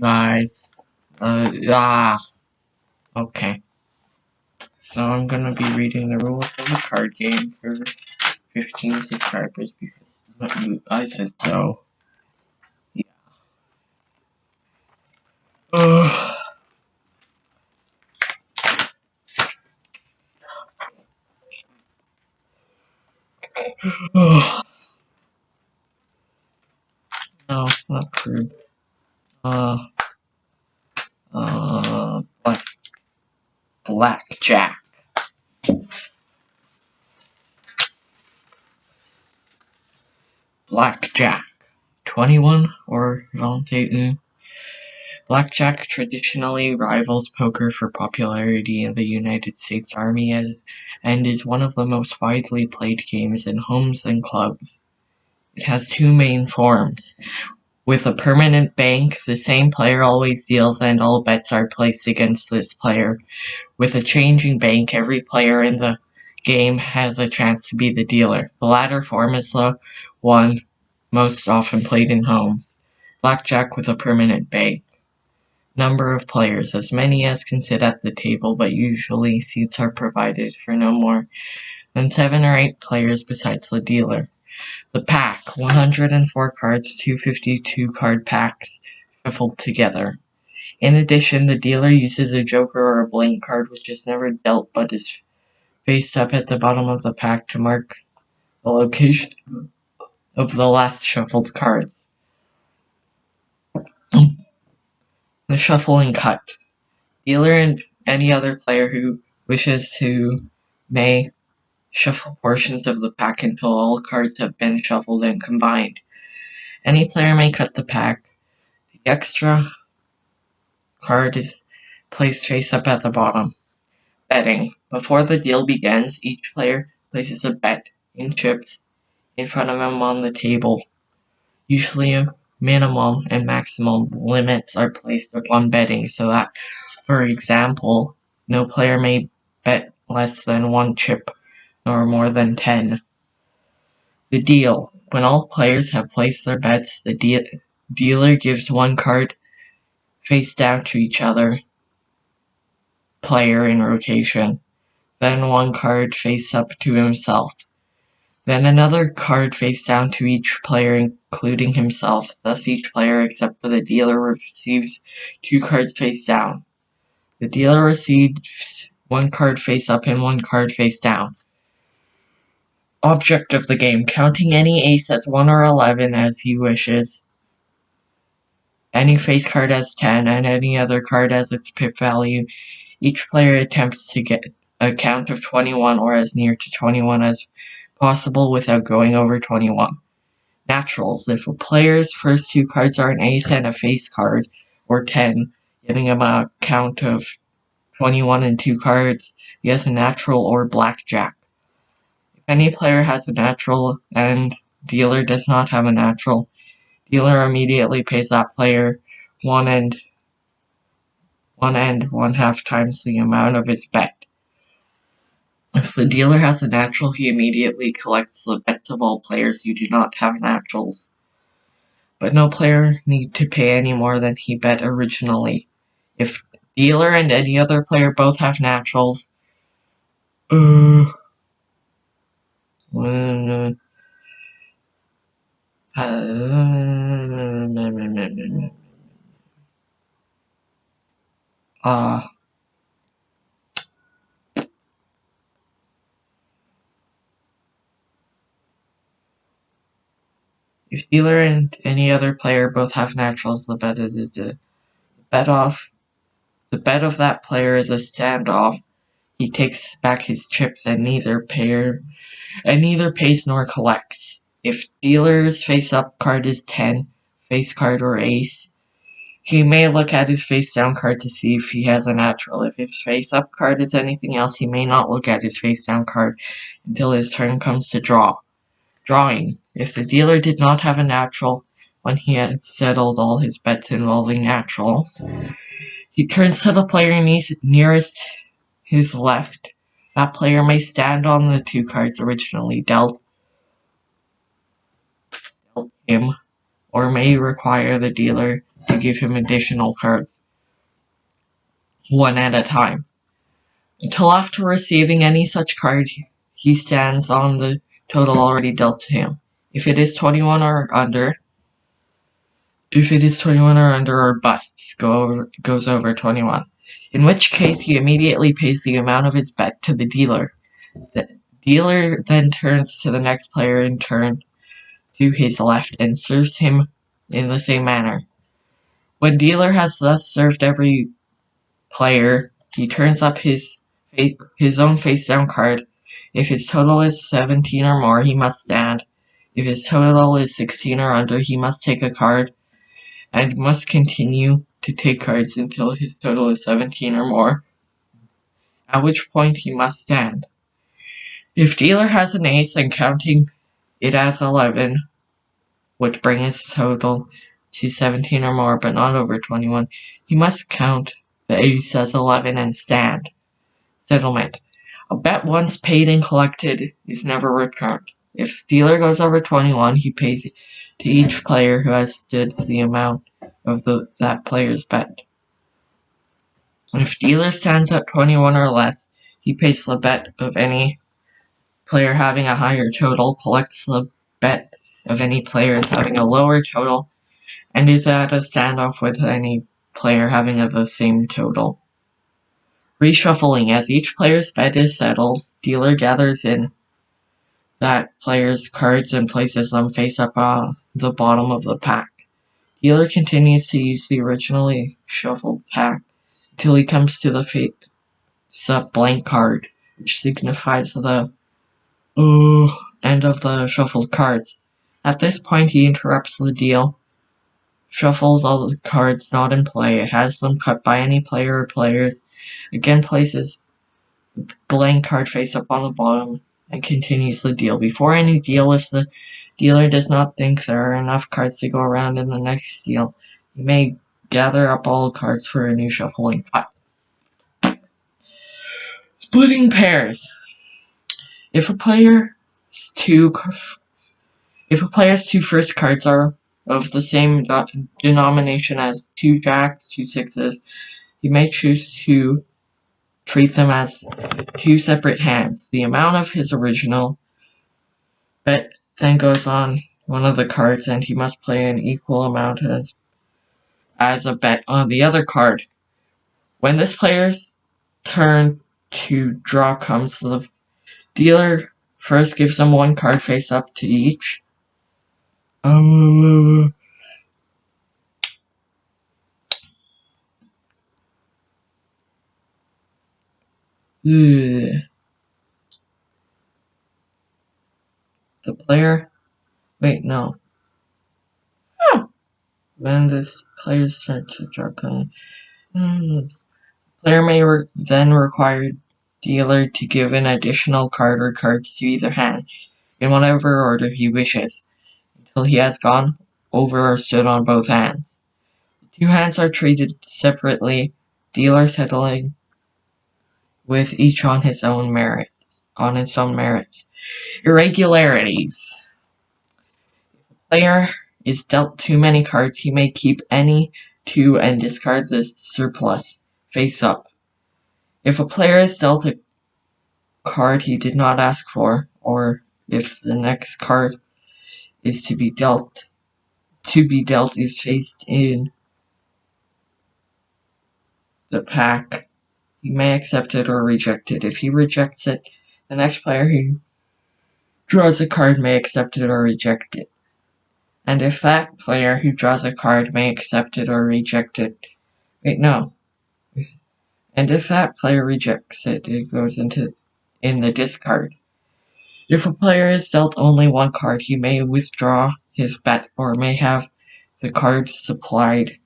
guys. Uh, ah. Okay. So I'm gonna be reading the rules of the card game for 15 subscribers because I said so. Yeah not crude. Uh, uh, black, blackjack. Blackjack. 21 or Dante Blackjack traditionally rivals poker for popularity in the United States Army and is one of the most widely played games in homes and clubs. It has two main forms. With a permanent bank, the same player always deals and all bets are placed against this player. With a changing bank, every player in the game has a chance to be the dealer. The latter form is the one most often played in homes. Blackjack with a permanent bank. Number of players, as many as can sit at the table, but usually seats are provided for no more than seven or eight players besides the dealer. The pack, 104 cards, 252 card packs, shuffled together. In addition, the dealer uses a joker or a blank card which is never dealt but is faced up at the bottom of the pack to mark the location of the last shuffled cards. The shuffling cut. Dealer and any other player who wishes to may shuffle portions of the pack until all cards have been shuffled and combined. Any player may cut the pack. The extra card is placed face up at the bottom. Betting. Before the deal begins, each player places a bet in chips in front of him on the table. Usually a minimum and maximum limits are placed upon betting so that, for example, no player may bet less than one chip nor more than 10. The deal. When all players have placed their bets, the de dealer gives one card face down to each other player in rotation, then one card face up to himself. Then another card face down to each player including himself, thus each player except for the dealer receives two cards face down. The dealer receives one card face up and one card face down. Object of the game, counting any ace as 1 or 11 as he wishes, any face card as 10, and any other card as its pip value. Each player attempts to get a count of 21 or as near to 21 as possible without going over 21. Naturals. If a player's first two cards are an ace and a face card, or 10, giving him a count of 21 and two cards, he has a natural or blackjack. Any player has a natural and dealer does not have a natural, dealer immediately pays that player one and one and one half times the amount of his bet. If the dealer has a natural, he immediately collects the bets of all players who do not have naturals. But no player need to pay any more than he bet originally. If dealer and any other player both have naturals, uh, uh, If dealer and any other player both have naturals, the bet of the bet off the bet of that player is a standoff. He takes back his chips and neither and neither pays nor collects. If dealer's face up card is 10, face card or ace, he may look at his face down card to see if he has a natural. If his face up card is anything else, he may not look at his face down card until his turn comes to draw. Drawing. If the dealer did not have a natural when he had settled all his bets involving naturals, he turns to the player nearest his left. That player may stand on the two cards originally dealt, him, or may require the dealer to give him additional cards, one at a time. Until after receiving any such card, he stands on the total already dealt to him. If it is 21 or under, if it is 21 or under or busts, go over, goes over 21. In which case, he immediately pays the amount of his bet to the dealer. The dealer then turns to the next player in turn to his left and serves him in the same manner. When dealer has thus served every player, he turns up his his own face down card. If his total is 17 or more, he must stand. If his total is 16 or under, he must take a card and must continue to take cards until his total is 17 or more, at which point he must stand. If dealer has an ace and counting it as 11 would bring his total to 17 or more but not over 21, he must count the ace as 11 and stand. Settlement. A bet once paid and collected is never returned. If dealer goes over 21, he pays to each player who has stood the amount of the, that player's bet. If dealer stands at 21 or less, he pays the bet of any player having a higher total, collects the bet of any players having a lower total, and is at a standoff with any player having the same total. Reshuffling. As each player's bet is settled, dealer gathers in that player's cards and places them face up on the bottom of the pack. Dealer continues to use the originally shuffled pack until he comes to the face-up blank card, which signifies the uh, end of the shuffled cards. At this point, he interrupts the deal, shuffles all the cards not in play, has them cut by any player or players, again places the blank card face up on the bottom, and continues the deal. Before any deal, if the dealer does not think there are enough cards to go around in the next deal, he may gather up all cards for a new shuffling cut. Splitting pairs. If a player's two if a player's two first cards are of the same denomination as two jacks, two sixes, he may choose to treat them as two separate hands. The amount of his original bet then goes on one of the cards and he must play an equal amount as as a bet on the other card. When this player's turn to draw comes, the dealer first gives them one card face up to each. Um, the player wait no oh. when this player turn to draw card player may re then require dealer to give an additional card or cards to either hand in whatever order he wishes until he has gone over or stood on both hands. The two hands are treated separately, dealer settling with each on his own merit, on its own merits. Irregularities. If a player is dealt too many cards, he may keep any two and discard the surplus face up. If a player is dealt a card he did not ask for, or if the next card is to be dealt to be dealt is faced in the pack, he may accept it or reject it. If he rejects it, the next player who draws a card may accept it or reject it. And if that player who draws a card may accept it or reject it, wait, no. And if that player rejects it, it goes into in the discard. If a player is dealt only one card, he may withdraw his bet or may have the card supplied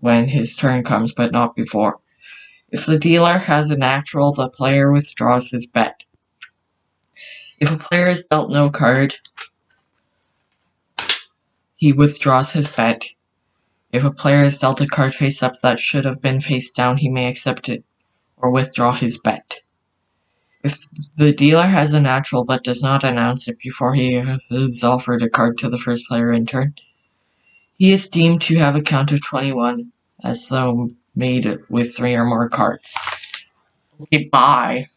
when his turn comes, but not before. If the dealer has a natural, the player withdraws his bet. If a player is dealt no card, he withdraws his bet. If a player is dealt a card face up that should have been face down, he may accept it or withdraw his bet. If the dealer has a natural but does not announce it before he has offered a card to the first player in turn, He is deemed to have a count of 21, as though made with three or more cards. Okay, bye.